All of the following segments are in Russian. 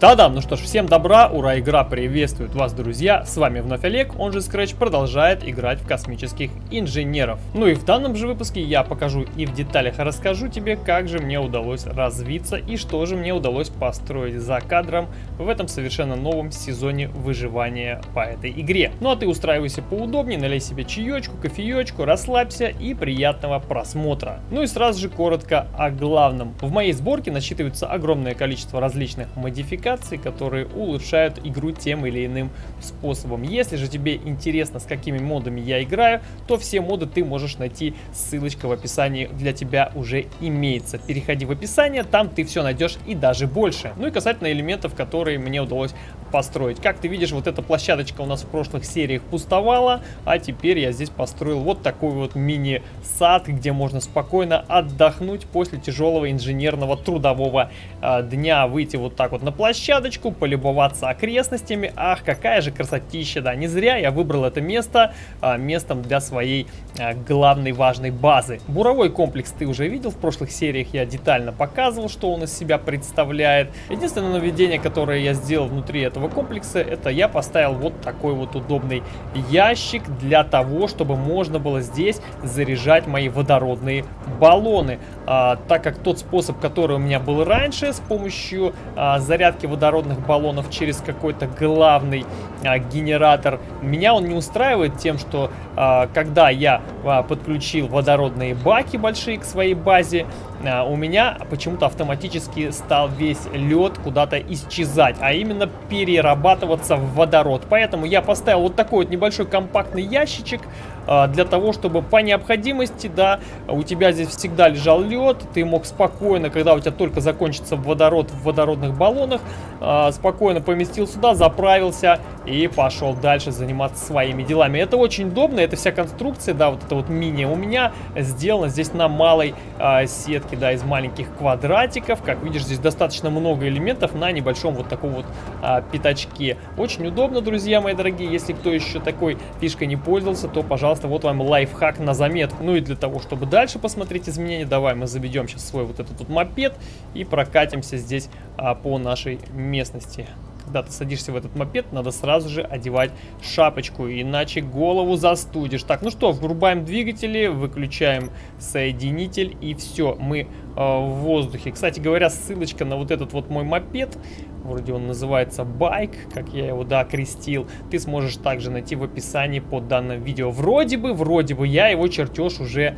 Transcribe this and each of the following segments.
Та-дам, ну что ж, всем добра, ура, игра приветствует вас, друзья, с вами вновь Олег, он же Scratch продолжает играть в космических инженеров. Ну и в данном же выпуске я покажу и в деталях расскажу тебе, как же мне удалось развиться и что же мне удалось построить за кадром в этом совершенно новом сезоне выживания по этой игре. Ну а ты устраивайся поудобнее, налей себе чаечку, кофеечку, расслабься и приятного просмотра. Ну и сразу же коротко о главном. В моей сборке насчитывается огромное количество различных модификаций, модификаций, которые улучшают игру тем или иным способом. Если же тебе интересно, с какими модами я играю, то все моды ты можешь найти, ссылочка в описании для тебя уже имеется. Переходи в описание, там ты все найдешь и даже больше. Ну и касательно элементов, которые мне удалось построить. Как ты видишь, вот эта площадочка у нас в прошлых сериях пустовала, а теперь я здесь построил вот такой вот мини-сад, где можно спокойно отдохнуть после тяжелого инженерного трудового э, дня. Выйти вот так вот на площадочку, полюбоваться окрестностями. Ах, какая же красотища, да, не зря я выбрал это место а, местом для своей а, главной важной базы. Буровой комплекс ты уже видел, в прошлых сериях я детально показывал, что он из себя представляет. Единственное нововведение, которое я сделал внутри этого комплекса, это я поставил вот такой вот удобный ящик для того, чтобы можно было здесь заряжать мои водородные баллоны. А, так как тот способ, который у меня был раньше, с помощью а, зарядки водородных баллонов через какой-то главный а, генератор. Меня он не устраивает тем, что а, когда я а, подключил водородные баки большие к своей базе, у меня почему-то автоматически стал весь лед куда-то исчезать, а именно перерабатываться в водород. Поэтому я поставил вот такой вот небольшой компактный ящичек, а, для того, чтобы по необходимости, да, у тебя здесь всегда лежал лед, ты мог спокойно, когда у тебя только закончится водород в водородных баллонах, а, спокойно поместил сюда, заправился и пошел дальше заниматься своими делами. Это очень удобно, эта вся конструкция, да, вот это вот мини у меня сделана здесь на малой а, сетке, да, из маленьких квадратиков. Как видишь, здесь достаточно много элементов на небольшом вот таком вот а, пятачке. Очень удобно, друзья мои дорогие, если кто еще такой фишкой не пользовался, то, пожалуйста, вот вам лайфхак на заметку. Ну и для того, чтобы дальше посмотреть изменения, давай мы заведем сейчас свой вот этот вот мопед и прокатимся здесь а, по нашей местности когда ты садишься в этот мопед, надо сразу же одевать шапочку, иначе голову застудишь. Так, ну что, врубаем двигатели, выключаем соединитель и все, мы э, в воздухе. Кстати говоря, ссылочка на вот этот вот мой мопед, вроде он называется байк, как я его, да, крестил, ты сможешь также найти в описании под данным видео. Вроде бы, вроде бы я его чертеж уже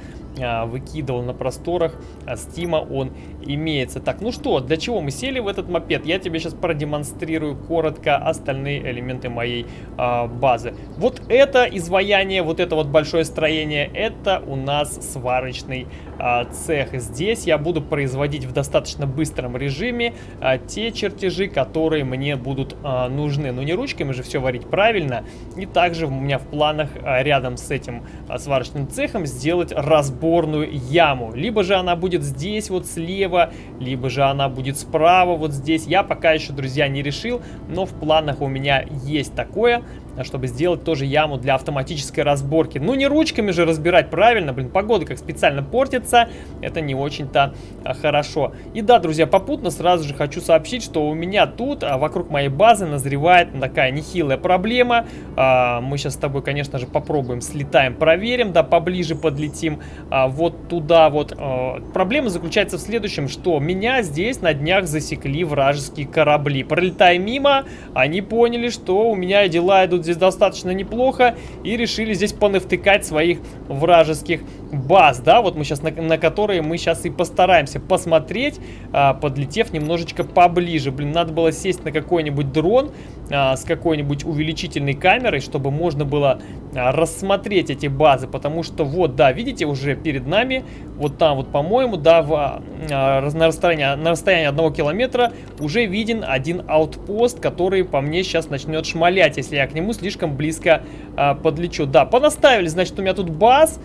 выкидывал на просторах а Стима он имеется. Так, ну что, для чего мы сели в этот мопед? Я тебе сейчас продемонстрирую коротко остальные элементы моей а, базы. Вот это изваяние, вот это вот большое строение, это у нас сварочный а, цех. Здесь я буду производить в достаточно быстром режиме а, те чертежи, которые мне будут а, нужны. Но не ручками же все варить правильно. И также у меня в планах а, рядом с этим а, сварочным цехом сделать разбор сборную яму. Либо же она будет здесь вот слева, либо же она будет справа вот здесь. Я пока еще, друзья, не решил, но в планах у меня есть такое чтобы сделать тоже яму для автоматической разборки. Ну, не ручками же разбирать правильно, блин, погода как специально портится, это не очень-то а, хорошо. И да, друзья, попутно сразу же хочу сообщить, что у меня тут, а, вокруг моей базы, назревает такая нехилая проблема. А, мы сейчас с тобой, конечно же, попробуем, слетаем, проверим, да, поближе подлетим а, вот туда вот. А, проблема заключается в следующем, что меня здесь на днях засекли вражеские корабли. Пролетая мимо, они поняли, что у меня дела идут здесь достаточно неплохо и решили здесь понавтыкать своих вражеских баз, да, вот мы сейчас на, на которые мы сейчас и постараемся посмотреть, а, подлетев немножечко поближе. Блин, надо было сесть на какой-нибудь дрон а, с какой-нибудь увеличительной камерой, чтобы можно было а, рассмотреть эти базы, потому что вот, да, видите, уже перед нами, вот там вот, по-моему, да, в, а, на, расстоянии, на расстоянии одного километра уже виден один аутпост, который по мне сейчас начнет шмалять, если я к нему слишком близко а, подлечу. Да, понаставили, значит, у меня тут баз,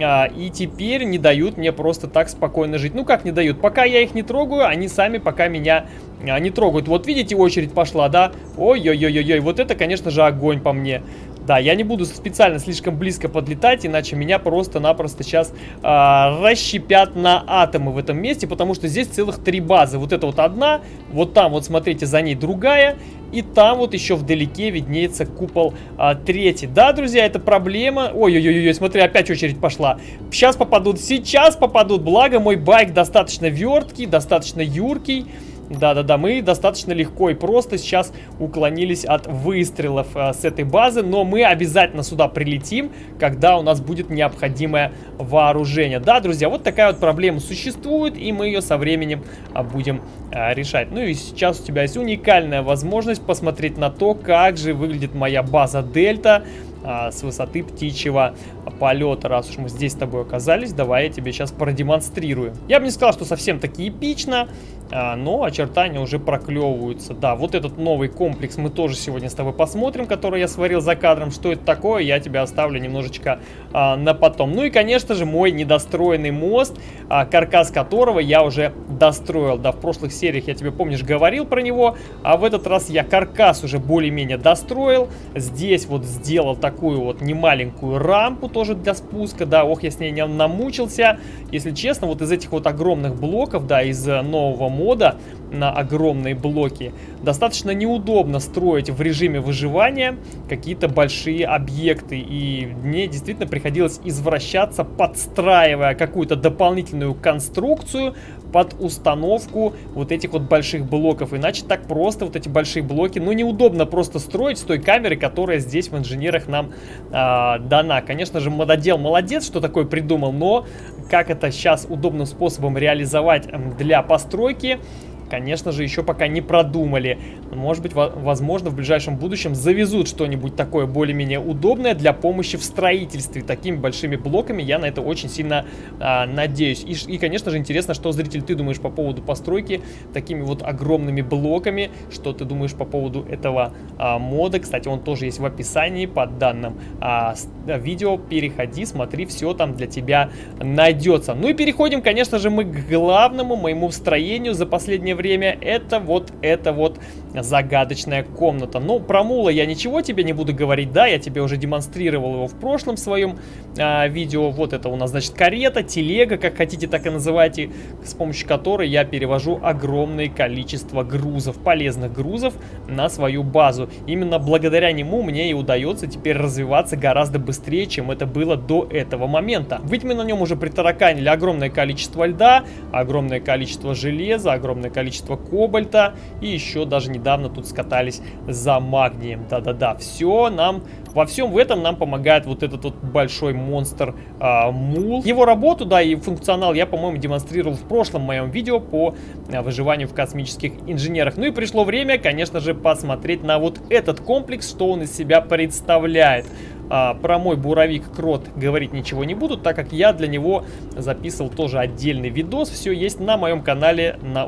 а, и теперь не дают мне просто так спокойно жить. Ну как не дают? Пока я их не трогаю, они сами пока меня а, не трогают. Вот видите, очередь пошла, да? Ой-ой-ой-ой, вот это, конечно же, огонь по мне. Да, я не буду специально слишком близко подлетать, иначе меня просто-напросто сейчас э, расщепят на атомы в этом месте, потому что здесь целых три базы. Вот это вот одна, вот там вот смотрите за ней другая, и там вот еще вдалеке виднеется купол а, третий. Да, друзья, это проблема. Ой-ой-ой, смотри, опять очередь пошла. Сейчас попадут, сейчас попадут. Благо, мой байк достаточно верткий, достаточно юркий. Да-да-да, мы достаточно легко и просто сейчас уклонились от выстрелов э, с этой базы, но мы обязательно сюда прилетим, когда у нас будет необходимое вооружение. Да, друзья, вот такая вот проблема существует, и мы ее со временем э, будем э, решать. Ну и сейчас у тебя есть уникальная возможность посмотреть на то, как же выглядит моя база Дельта с высоты птичьего полета. Раз уж мы здесь с тобой оказались, давай я тебе сейчас продемонстрирую. Я бы не сказал, что совсем таки эпично, а, но очертания уже проклевываются. Да, вот этот новый комплекс мы тоже сегодня с тобой посмотрим, который я сварил за кадром. Что это такое, я тебя оставлю немножечко а, на потом. Ну и, конечно же, мой недостроенный мост, а, каркас которого я уже достроил. Да, в прошлых сериях я тебе, помнишь, говорил про него, а в этот раз я каркас уже более-менее достроил. Здесь вот сделал такую вот немаленькую рампу тоже для спуска. Да, ох, я с ней не намучился. Если честно, вот из этих вот огромных блоков, да, из нового моста, мода на огромные блоки, достаточно неудобно строить в режиме выживания какие-то большие объекты. И мне действительно приходилось извращаться, подстраивая какую-то дополнительную конструкцию под установку вот этих вот больших блоков. Иначе так просто вот эти большие блоки, ну неудобно просто строить с той камеры, которая здесь в инженерах нам э, дана. Конечно же, мододел молодец, что такое придумал, но как это сейчас удобным способом реализовать для постройки, конечно же, еще пока не продумали. Может быть, возможно, в ближайшем будущем завезут что-нибудь такое более-менее удобное для помощи в строительстве. Такими большими блоками я на это очень сильно а, надеюсь. И, и, конечно же, интересно, что, зритель, ты думаешь по поводу постройки такими вот огромными блоками. Что ты думаешь по поводу этого а, мода. Кстати, он тоже есть в описании под данным а, видео. Переходи, смотри, все там для тебя найдется. Ну и переходим, конечно же, мы к главному моему строению за последнее время время, это вот эта вот загадочная комната. Ну, про мула я ничего тебе не буду говорить, да, я тебе уже демонстрировал его в прошлом своем а, видео. Вот это у нас, значит, карета, телега, как хотите, так и называйте, с помощью которой я перевожу огромное количество грузов, полезных грузов на свою базу. Именно благодаря нему мне и удается теперь развиваться гораздо быстрее, чем это было до этого момента. Ведь мы на нем уже притараканили огромное количество льда, огромное количество железа, огромное количество количество кобальта. И еще даже недавно тут скатались за магнием. Да-да-да, все нам... Во всем в этом нам помогает вот этот вот большой монстр а, Мул. Его работу, да, и функционал я, по-моему, демонстрировал в прошлом моем видео по а, выживанию в космических инженерах. Ну и пришло время, конечно же, посмотреть на вот этот комплекс, что он из себя представляет. А, про мой буровик крот говорить ничего не буду, так как я для него записывал тоже отдельный видос. Все есть на моем канале на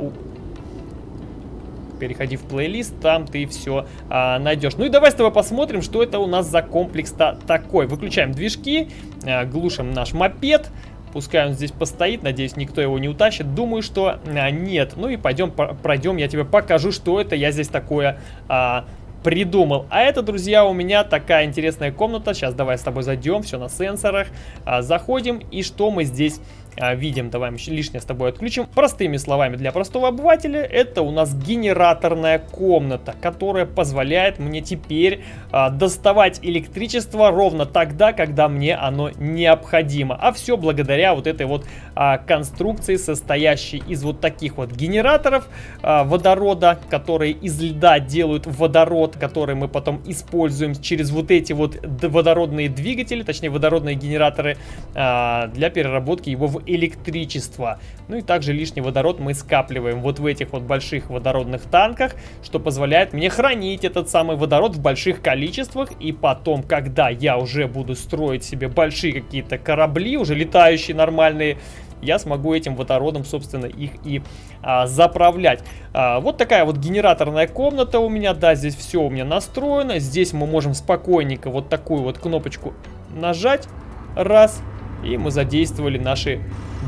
переходи в плейлист, там ты все а, найдешь. Ну и давай с тобой посмотрим, что это у нас за комплекс-то такой. Выключаем движки, а, глушим наш мопед. Пускай он здесь постоит, надеюсь, никто его не утащит. Думаю, что а, нет. Ну и пойдем, пройдем, я тебе покажу, что это я здесь такое а, придумал. А это, друзья, у меня такая интересная комната. Сейчас давай с тобой зайдем, все на сенсорах. А, заходим, и что мы здесь видим, давай лишнее с тобой отключим. Простыми словами для простого обывателя, это у нас генераторная комната, которая позволяет мне теперь а, доставать электричество ровно тогда, когда мне оно необходимо. А все благодаря вот этой вот а, конструкции, состоящей из вот таких вот генераторов а, водорода, которые из льда делают водород, который мы потом используем через вот эти вот водородные двигатели, точнее водородные генераторы а, для переработки его в электричество. Ну и также лишний водород мы скапливаем вот в этих вот больших водородных танках, что позволяет мне хранить этот самый водород в больших количествах. И потом, когда я уже буду строить себе большие какие-то корабли, уже летающие нормальные, я смогу этим водородом, собственно, их и а, заправлять. А, вот такая вот генераторная комната у меня, да, здесь все у меня настроено. Здесь мы можем спокойненько вот такую вот кнопочку нажать, раз, и мы задействовали наши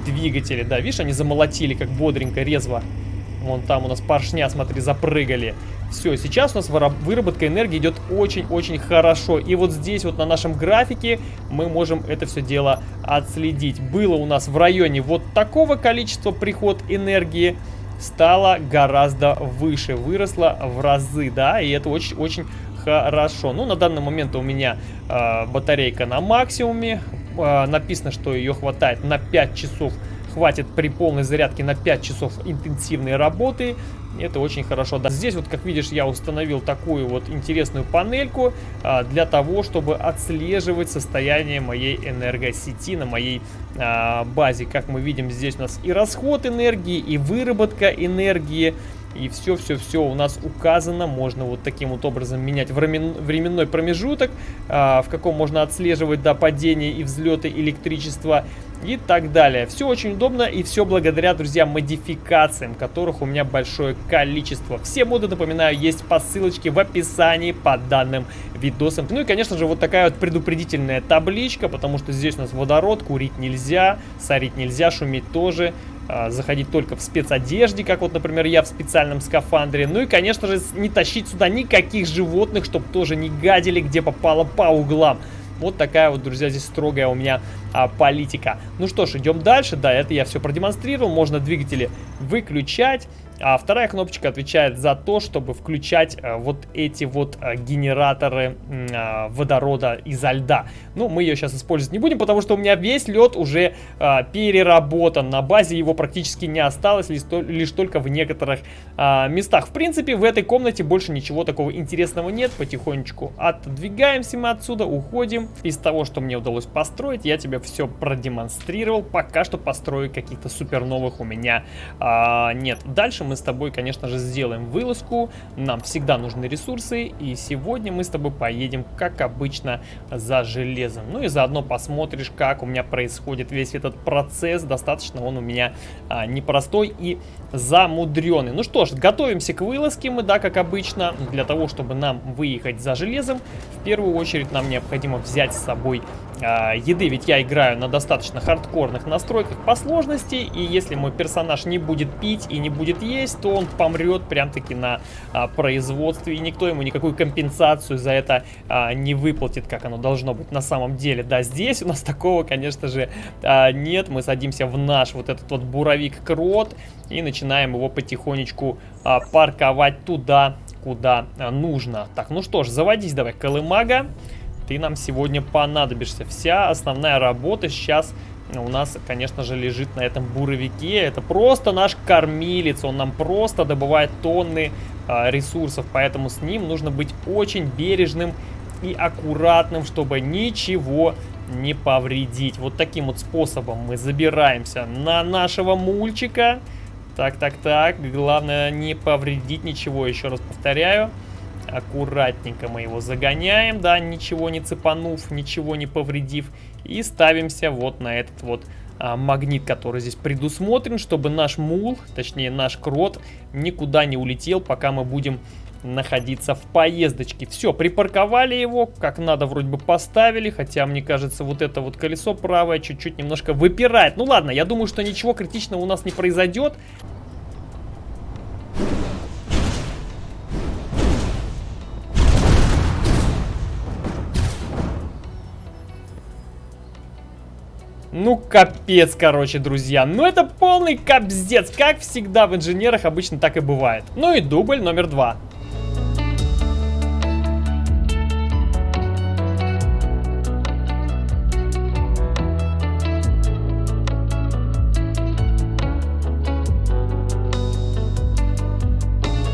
двигатели. Да, видишь, они замолотили как бодренько, резво. Вон там у нас поршня, смотри, запрыгали. Все, сейчас у нас выработка энергии идет очень-очень хорошо. И вот здесь вот на нашем графике мы можем это все дело отследить. Было у нас в районе вот такого количества приход энергии стало гораздо выше, выросло в разы, да, и это очень-очень хорошо. Ну, на данный момент у меня э, батарейка на максимуме, э, написано, что ее хватает на 5 часов хватит при полной зарядке на 5 часов интенсивной работы. Это очень хорошо. Да, здесь вот, как видишь, я установил такую вот интересную панельку а, для того, чтобы отслеживать состояние моей энергосети на моей а, базе. Как мы видим, здесь у нас и расход энергии, и выработка энергии. И все-все-все у нас указано. Можно вот таким вот образом менять временной промежуток, а, в каком можно отслеживать до падения и взлеты электричества и так далее. Все очень удобно и все благодаря, друзья, модификациям, которых у меня большое количество. Все моды, напоминаю, есть по ссылочке в описании под данным видосом. Ну и, конечно же, вот такая вот предупредительная табличка, потому что здесь у нас водород, курить нельзя, сорить нельзя, шуметь тоже заходить только в спецодежде, как вот, например, я в специальном скафандре. Ну и, конечно же, не тащить сюда никаких животных, чтобы тоже не гадили, где попало по углам. Вот такая вот, друзья, здесь строгая у меня а, политика. Ну что ж, идем дальше. Да, это я все продемонстрировал. Можно двигатели выключать. А вторая кнопочка отвечает за то, чтобы включать а, вот эти вот а, генераторы а, водорода изо льда. Ну, мы ее сейчас использовать не будем, потому что у меня весь лед уже переработан. На базе его практически не осталось, лишь, только в некоторых местах. В принципе, в этой комнате больше ничего такого интересного нет. Потихонечку отодвигаемся мы отсюда, уходим. Из того, что мне удалось построить, я тебе все продемонстрировал. Пока что построить каких-то супер новых у меня нет. Дальше мы с тобой, конечно же, сделаем вылазку. Нам всегда нужны ресурсы. И сегодня мы с тобой поедем, как обычно, за железом. Ну и заодно посмотришь, как у меня происходит весь этот процесс. Достаточно он у меня а, непростой и замудренный. Ну что ж, готовимся к вылазке мы, да, как обычно. Для того, чтобы нам выехать за железом, в первую очередь нам необходимо взять с собой а, еды, ведь я играю на достаточно хардкорных настройках по сложности, и если мой персонаж не будет пить и не будет есть, то он помрет прям-таки на а, производстве, и никто ему никакую компенсацию за это а, не выплатит, как оно должно быть на самом деле. Да, здесь у нас такого, конечно же, а, нет, мы садимся в наш вот этот вот буровик-крот и начинаем его потихонечку а, парковать туда, куда нужно. Так, ну что ж, заводись давай, Колымага ты нам сегодня понадобишься. Вся основная работа сейчас у нас, конечно же, лежит на этом буровике. Это просто наш кормилец, он нам просто добывает тонны а, ресурсов, поэтому с ним нужно быть очень бережным и аккуратным, чтобы ничего не повредить. Вот таким вот способом мы забираемся на нашего мульчика. Так, так, так, главное не повредить ничего, еще раз повторяю. Аккуратненько мы его загоняем, да, ничего не цепанув, ничего не повредив. И ставимся вот на этот вот а, магнит, который здесь предусмотрен, чтобы наш мул, точнее наш крот, никуда не улетел, пока мы будем находиться в поездочке. Все, припарковали его, как надо вроде бы поставили, хотя мне кажется вот это вот колесо правое чуть-чуть немножко выпирает. Ну ладно, я думаю, что ничего критичного у нас не произойдет. Ну, капец, короче, друзья. Ну, это полный капздец. Как всегда в инженерах обычно так и бывает. Ну и дубль номер два.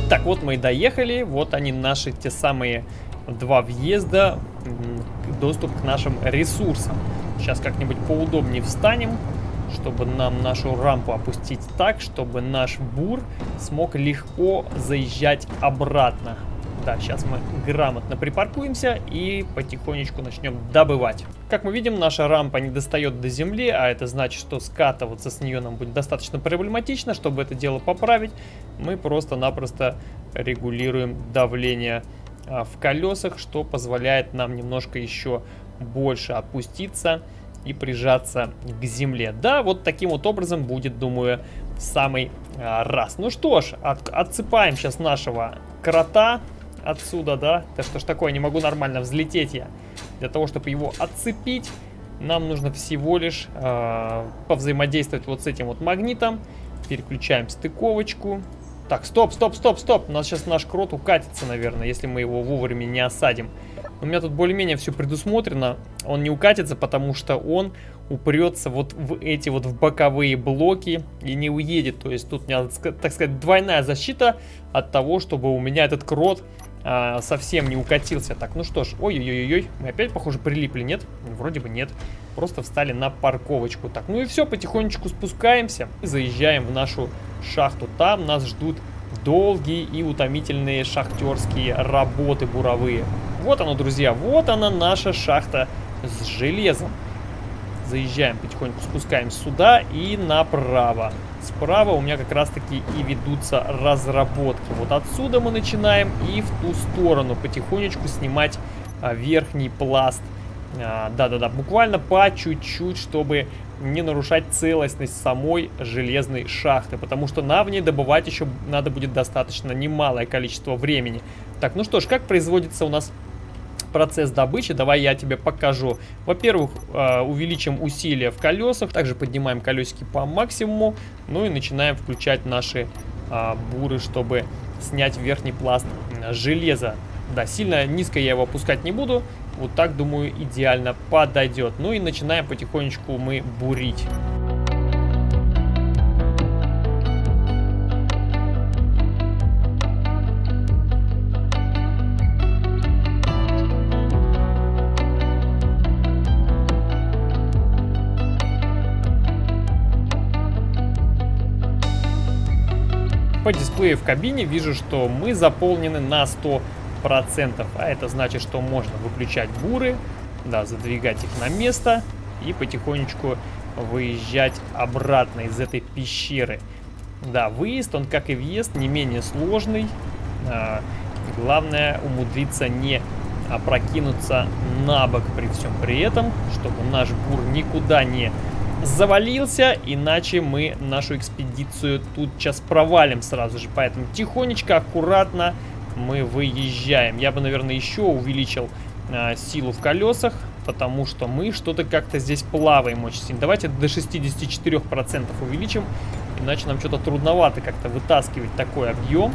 Так, вот мы и доехали. Вот они наши те самые два въезда, доступ к нашим ресурсам. Сейчас как-нибудь поудобнее встанем, чтобы нам нашу рампу опустить так, чтобы наш бур смог легко заезжать обратно. Да, сейчас мы грамотно припаркуемся и потихонечку начнем добывать. Как мы видим, наша рампа не достает до земли, а это значит, что скатываться с нее нам будет достаточно проблематично. Чтобы это дело поправить, мы просто-напросто регулируем давление в колесах, что позволяет нам немножко еще больше опуститься и прижаться к земле. Да, вот таким вот образом будет, думаю, в самый а, раз. Ну что ж, от, отсыпаем сейчас нашего крота отсюда, да. Да что ж такое, не могу нормально взлететь я. Для того, чтобы его отцепить, нам нужно всего лишь э, повзаимодействовать вот с этим вот магнитом. Переключаем стыковочку. Так, стоп, стоп, стоп, стоп. У нас сейчас наш крот укатится, наверное, если мы его вовремя не осадим. У меня тут более-менее все предусмотрено. Он не укатится, потому что он упрется вот в эти вот в боковые блоки и не уедет. То есть тут у меня, так сказать, двойная защита от того, чтобы у меня этот крот а, совсем не укатился. Так, ну что ж, ой-ой-ой-ой, мы опять, похоже, прилипли, нет? Вроде бы нет. Просто встали на парковочку. Так, ну и все, потихонечку спускаемся и заезжаем в нашу шахту. Там нас ждут долгие и утомительные шахтерские работы буровые. Вот оно, друзья, вот она наша шахта с железом. Заезжаем потихоньку, спускаемся сюда и направо. Справа у меня как раз таки и ведутся разработки. Вот отсюда мы начинаем и в ту сторону потихонечку снимать а, верхний пласт. А, да-да-да, буквально по чуть-чуть, чтобы не нарушать целостность самой железной шахты. Потому что на в ней добывать еще надо будет достаточно немалое количество времени. Так, ну что ж, как производится у нас процесс добычи, давай я тебе покажу. Во-первых, э, увеличим усилия в колесах, также поднимаем колесики по максимуму, ну и начинаем включать наши а, буры, чтобы снять верхний пласт железа. Да, сильно низко я его опускать не буду, вот так, думаю, идеально подойдет. Ну и начинаем потихонечку мы бурить. По дисплею в кабине вижу, что мы заполнены на 100%. А это значит, что можно выключать буры, да, задвигать их на место и потихонечку выезжать обратно из этой пещеры. Да, выезд, он как и въезд, не менее сложный. А, главное умудриться не опрокинуться на бок при всем при этом, чтобы наш бур никуда не завалился, иначе мы нашу экспедицию тут сейчас провалим сразу же. Поэтому тихонечко, аккуратно мы выезжаем. Я бы, наверное, еще увеличил э, силу в колесах, потому что мы что-то как-то здесь плаваем очень сильно. Давайте до 64% увеличим, иначе нам что-то трудновато как-то вытаскивать такой объем,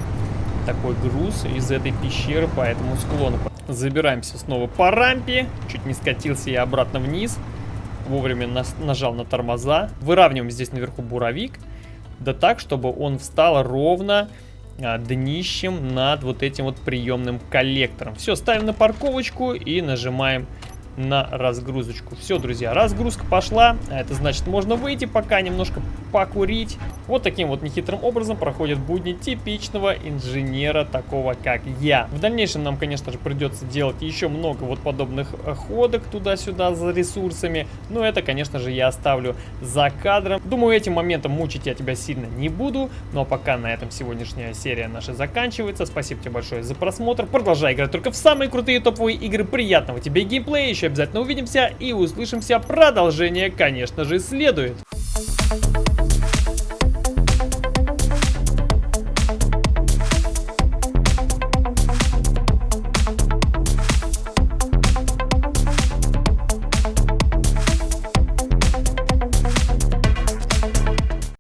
такой груз из этой пещеры по этому склону. Забираемся снова по рампе, чуть не скатился я обратно вниз вовремя нас, нажал на тормоза. Выравниваем здесь наверху буровик. Да так, чтобы он встал ровно а, днищем над вот этим вот приемным коллектором. Все, ставим на парковочку и нажимаем на разгрузочку. Все, друзья, разгрузка пошла. Это значит, можно выйти пока немножко покурить. Вот таким вот нехитрым образом проходят будни типичного инженера, такого как я. В дальнейшем нам, конечно же, придется делать еще много вот подобных ходок туда-сюда за ресурсами. Но это, конечно же, я оставлю за кадром. Думаю, этим моментом мучить я тебя сильно не буду. Ну а пока на этом сегодняшняя серия наша заканчивается. Спасибо тебе большое за просмотр. Продолжай играть только в самые крутые топовые игры. Приятного тебе геймплея. Еще обязательно увидимся и услышимся. Продолжение, конечно же, следует. Thank you.